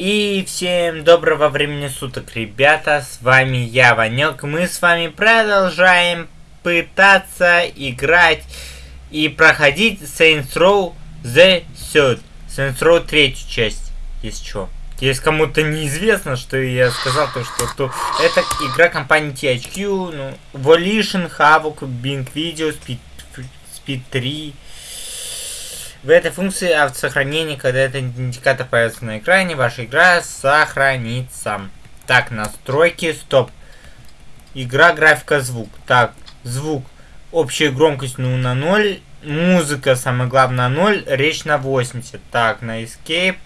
И всем доброго времени суток, ребята, с вами я, Ванек. Мы с вами продолжаем пытаться играть и проходить Saints Row The Third. Saints Row третью часть, если что. Если кому-то неизвестно, что я сказал, то что то это игра компании THQ, ну, Volition, Havok, Bing Video, Speed, Speed 3, в этой функции автосохранения, когда этот индикатор появится на экране, ваша игра сохранится. Так, настройки, стоп. Игра, графика, звук. Так, звук. Общая громкость ну, на 0. Музыка, самое главное, на 0. Речь на 80. Так, на Escape.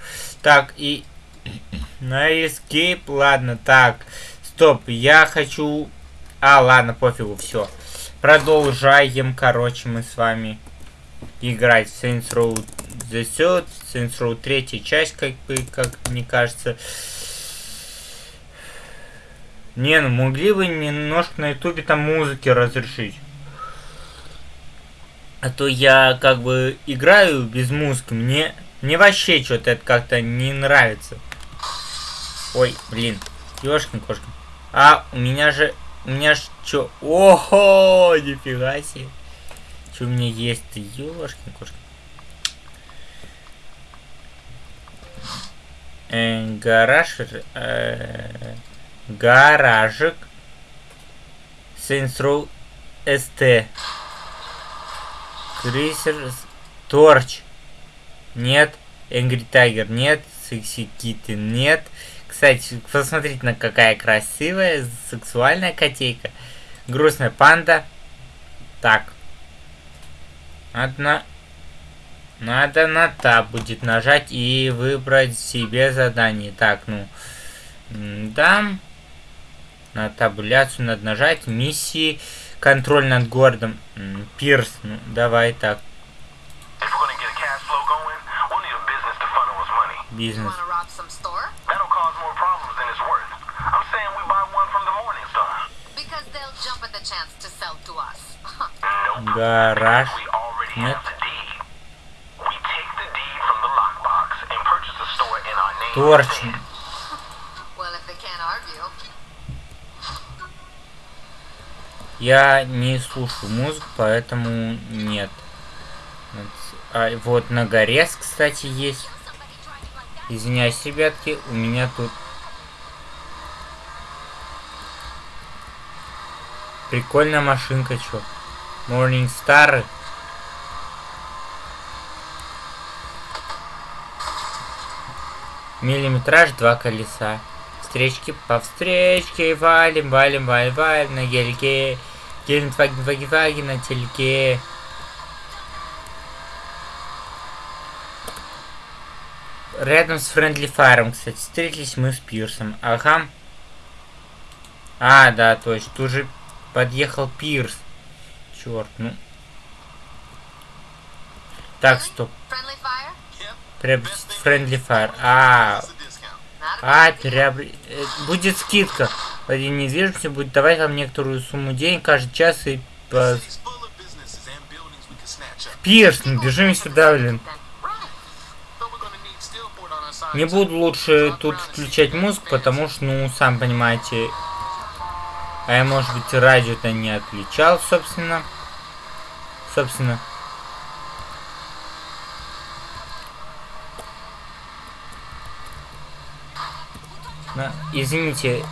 Так, и... На Escape, ладно, так. Стоп, я хочу... А, ладно, пофигу, все. Продолжаем, короче, мы с вами играть в Saints Row The Third, Saints Row третья часть, как бы, как мне кажется. Не, ну могли бы немножко на ютубе там музыки разрешить. А то я как бы играю без музыки, мне, мне вообще что-то это как-то не нравится. Ой, блин, ёшкин кошка. А, у меня же, у меня ж что? Ого, нифига себе. Что у меня есть? Ёшкин кошка. Э, гараж. Э, гаражик. Saints Row ST. Крейсер. Торч. Нет. Энгри Тайгер. Нет. Секси Киты. Нет. Кстати, посмотрите, на какая красивая, сексуальная котейка. Грустная панда. Так. Надо Надо на таб будет нажать и выбрать себе задание. Так, ну... Да. На табуляцию надо нажать. Миссии. Контроль над городом. Пирс. Ну, давай так. Бизнес. Гараж. Нет. Торчим. Я не слушаю музыку, поэтому нет. А, вот на горе, кстати, есть. Извиняюсь, ребятки, у меня тут... Прикольная машинка, чё. Morning Star. Миллиметраж два колеса. Встречки по встречке, валим, валим, валим, валим на гельке. Гелендваген, ваги, ваги на тельке. Рядом с Френдли Файром, кстати, встретились мы с Пирсом. Ага. А, да, точно. Тут же подъехал Пирс. Черт, ну. Так, стоп. Приобрести Friendly Fire. А, а, приобр... Э, будет скидка. Один недвижимости будет давать вам некоторую сумму денег каждый час и по... Пирс, ну бежим сюда, блин. Не буду лучше тут включать музыку, потому что, ну, сам понимаете, а я, может быть, радио-то не отключал, собственно. Собственно. На, извините,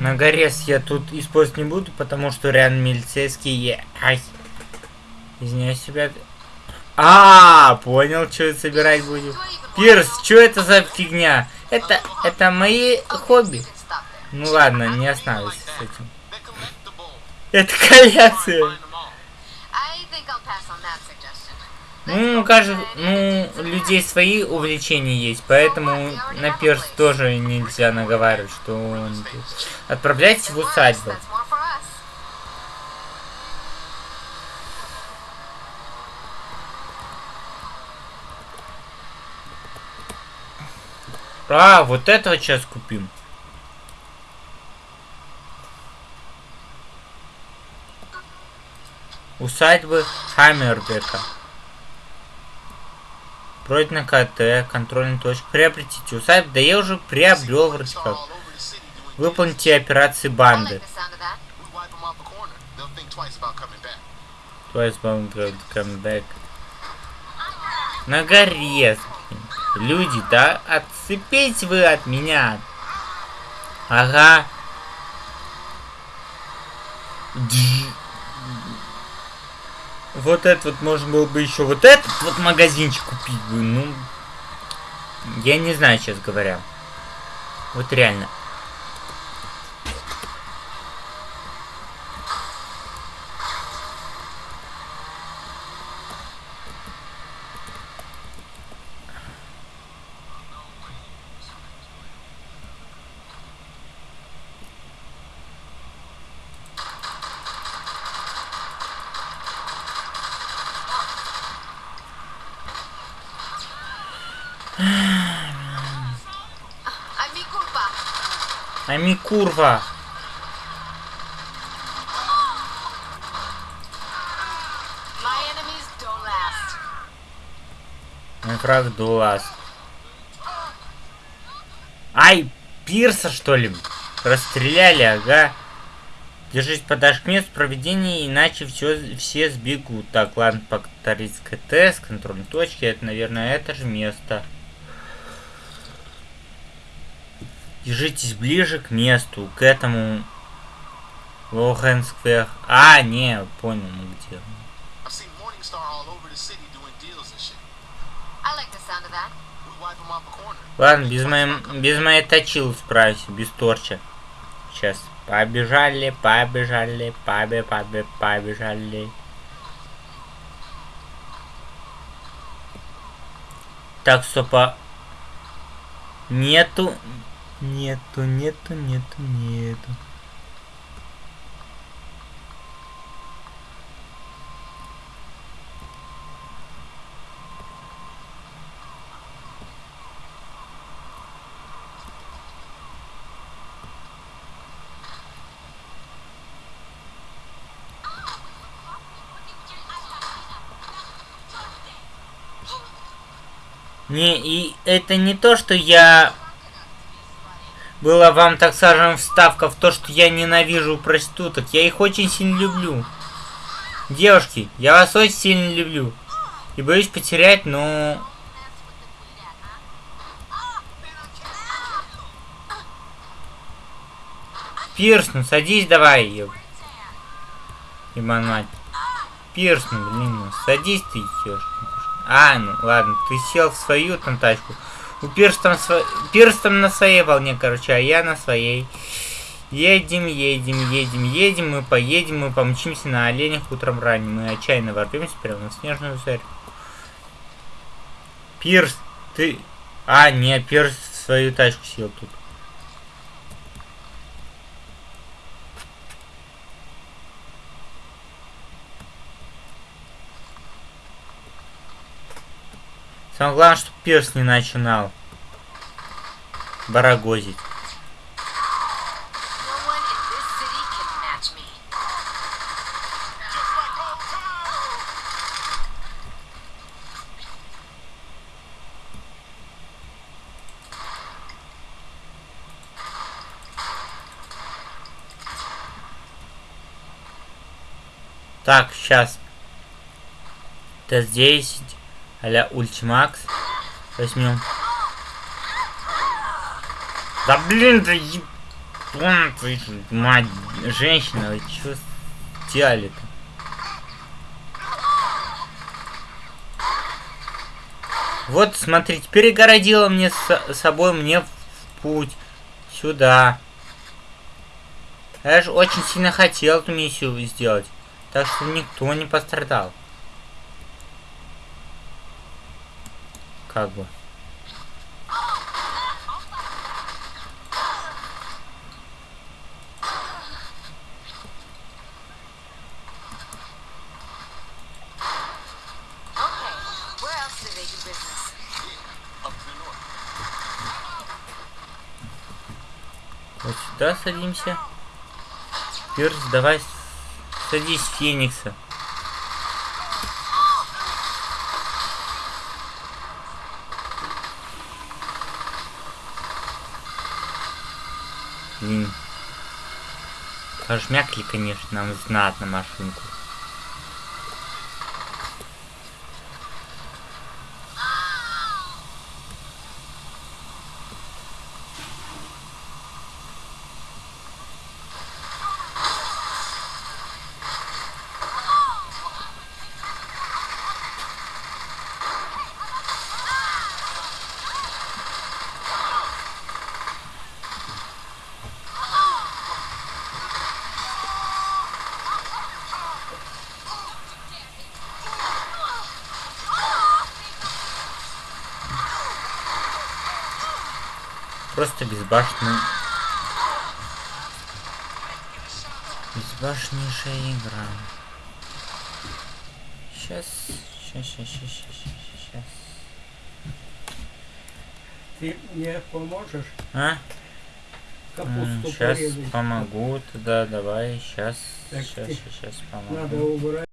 на горез я тут использовать не буду, потому что рядом милицейские... Ай. Извиняюсь, себя. А, понял, что собирать будем. Пирс, что это за фигня? Это, это мои хобби. Ну ладно, не останавливайся с этим. Это коллекция. Ну, кажется, ну, людей свои увлечения есть, поэтому на перс тоже нельзя наговаривать, что он... Отправляйтесь в усадьбу. А, вот этого сейчас купим. Усадьбы Хаммербека. Пройдено КТ, контрольная точка. Приобретите усадьбу. Да я уже приобрел вроде как. Выполните операции банды. Twice bound come. На горе. Люди, да отцепись вы от меня. Ага. Дж. Вот это вот можно было бы еще вот этот вот магазинчик купить бы. Ну, я не знаю, сейчас говоря. Вот реально. Ами курва. Last. Мой враг Дуас. Ай, Пирса, что ли? Расстреляли, ага. Держись к месту проведения, иначе все, все сбегут. Так, ладно, повторить КТ с контрольной точки. Это, наверное, это же место. Держитесь ближе к месту, к этому Лоухенсквер. А, не, понял, мы где. Ладно, без моей, без моей точилы справься, без торча. Сейчас. Побежали, побежали, побе, побе, побежали. Так, стопа. Нету. Нету, нету, нету, нету. Не, и это не то, что я... Была вам, так скажем, вставка в то, что я ненавижу проституток. Я их очень сильно люблю. Девушки, я вас очень сильно люблю. И боюсь потерять, но... Пирс, ну садись давай, еб... Ебан. Пирс, ну блин, ну садись ты, ешь. А, ну ладно, ты сел в свою там тачку. У Пирс там, сво... Пирс там на своей волне, короче, а я на своей. Едем, едем, едем, едем, мы поедем, мы помчимся на оленях утром ранним. Мы отчаянно ворвемся прямо на снежную зарю. Пирс, ты... А, нет, Пирс свою тачку сел тут. Самое главное, чтобы Пирс не начинал барагозить. Так, сейчас. Т-10 а-ля Ультимакс. Возьмем. Да блин, да ебан ж мать, женщина, вы чё сделали-то? Вот, смотрите, перегородила мне с собой мне в путь. Сюда. Я же очень сильно хотел эту миссию сделать. Так что никто не пострадал. The north. Вот сюда садимся. Пирс, давай садись Феникса. Блин. Пожмякли, конечно, нам знатно машинку. Просто безбашенный... Безбашеннейшая игра. Сейчас, сейчас, сейчас, сейчас, сейчас, сейчас. Ты мне поможешь А? капусту Сейчас порезать? помогу. Да, давай, сейчас, Так, сейчас, ты- сейчас помогу. Надо убрать.